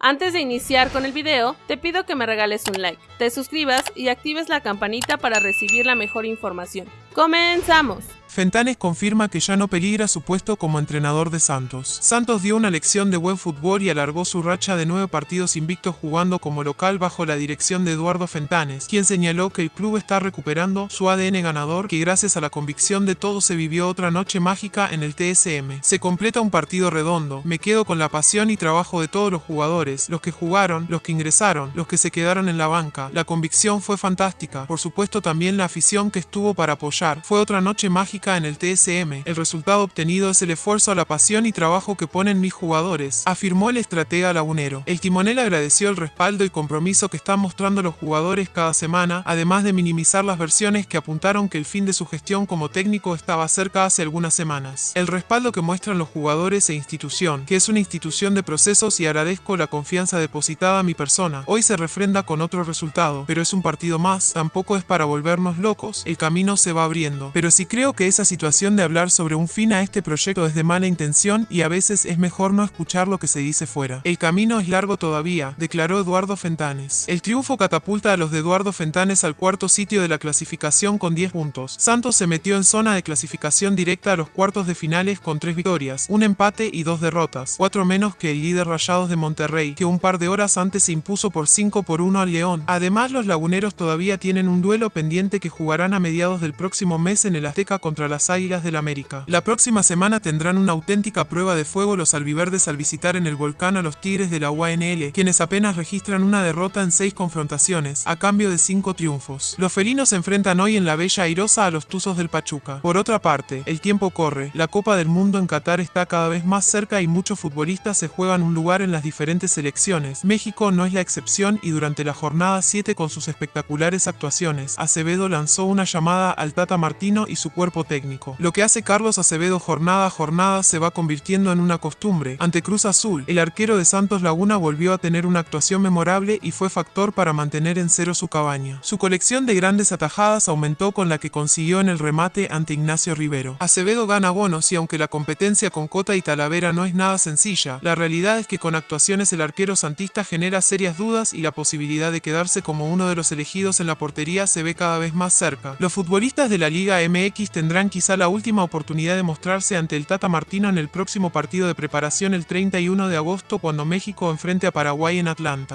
Antes de iniciar con el video, te pido que me regales un like, te suscribas y actives la campanita para recibir la mejor información. ¡Comenzamos! Fentanes confirma que ya no peligra su puesto como entrenador de Santos. Santos dio una lección de buen fútbol y alargó su racha de nueve partidos invictos jugando como local bajo la dirección de Eduardo Fentanes, quien señaló que el club está recuperando su ADN ganador que gracias a la convicción de todos se vivió otra noche mágica en el TSM. Se completa un partido redondo, me quedo con la pasión y trabajo de todos los jugadores, los que jugaron, los que ingresaron, los que se quedaron en la banca. La convicción fue fantástica, por supuesto también la afición que estuvo para apoyar. Fue otra noche mágica en el TSM. El resultado obtenido es el esfuerzo, la pasión y trabajo que ponen mis jugadores, afirmó el estratega lagunero. El timonel agradeció el respaldo y compromiso que están mostrando los jugadores cada semana, además de minimizar las versiones que apuntaron que el fin de su gestión como técnico estaba cerca hace algunas semanas. El respaldo que muestran los jugadores e institución, que es una institución de procesos y agradezco la confianza depositada a mi persona. Hoy se refrenda con otro resultado, pero es un partido más, tampoco es para volvernos locos, el camino se va abriendo. Pero si creo que esa situación de hablar sobre un fin a este proyecto es de mala intención y a veces es mejor no escuchar lo que se dice fuera. El camino es largo todavía, declaró Eduardo Fentanes. El triunfo catapulta a los de Eduardo Fentanes al cuarto sitio de la clasificación con 10 puntos. Santos se metió en zona de clasificación directa a los cuartos de finales con 3 victorias, un empate y 2 derrotas, 4 menos que el líder Rayados de Monterrey, que un par de horas antes se impuso por 5 por 1 al León. Además, los laguneros todavía tienen un duelo pendiente que jugarán a mediados del próximo mes en el Azteca contra las Águilas del América. La próxima semana tendrán una auténtica prueba de fuego los albiverdes al visitar en el volcán a los Tigres de la UANL, quienes apenas registran una derrota en seis confrontaciones, a cambio de cinco triunfos. Los felinos se enfrentan hoy en la Bella Airosa a los Tuzos del Pachuca. Por otra parte, el tiempo corre, la Copa del Mundo en Qatar está cada vez más cerca y muchos futbolistas se juegan un lugar en las diferentes selecciones. México no es la excepción y durante la jornada 7 con sus espectaculares actuaciones, Acevedo lanzó una llamada al Tata Martino y su cuerpo técnico. Lo que hace Carlos Acevedo jornada a jornada se va convirtiendo en una costumbre. Ante Cruz Azul, el arquero de Santos Laguna volvió a tener una actuación memorable y fue factor para mantener en cero su cabaña. Su colección de grandes atajadas aumentó con la que consiguió en el remate ante Ignacio Rivero. Acevedo gana bonos y aunque la competencia con Cota y Talavera no es nada sencilla, la realidad es que con actuaciones el arquero santista genera serias dudas y la posibilidad de quedarse como uno de los elegidos en la portería se ve cada vez más cerca. Los futbolistas de la Liga MX quizá la última oportunidad de mostrarse ante el Tata Martino en el próximo partido de preparación el 31 de agosto cuando México enfrente a Paraguay en Atlanta.